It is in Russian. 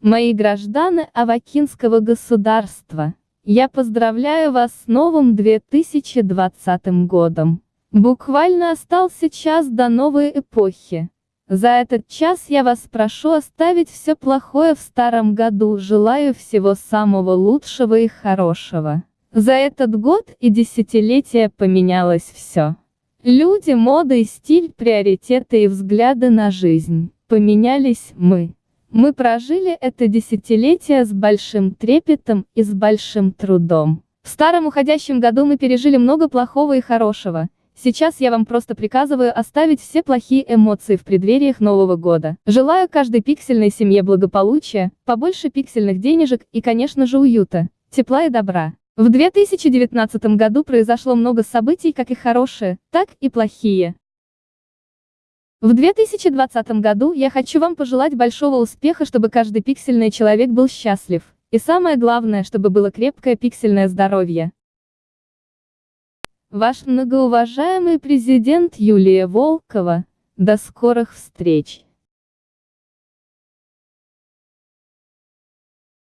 Мои граждане Авакинского государства, я поздравляю вас с новым 2020 годом. Буквально остался час до новой эпохи. За этот час я вас прошу оставить все плохое в старом году, желаю всего самого лучшего и хорошего. За этот год и десятилетие поменялось все. Люди, мода и стиль, приоритеты и взгляды на жизнь. Поменялись мы. Мы прожили это десятилетие с большим трепетом и с большим трудом. В старом уходящем году мы пережили много плохого и хорошего, Сейчас я вам просто приказываю оставить все плохие эмоции в преддвериях Нового года. Желаю каждой пиксельной семье благополучия, побольше пиксельных денежек и, конечно же, уюта, тепла и добра. В 2019 году произошло много событий, как и хорошие, так и плохие. В 2020 году я хочу вам пожелать большого успеха, чтобы каждый пиксельный человек был счастлив. И самое главное, чтобы было крепкое пиксельное здоровье. Ваш многоуважаемый президент Юлия Волкова. До скорых встреч!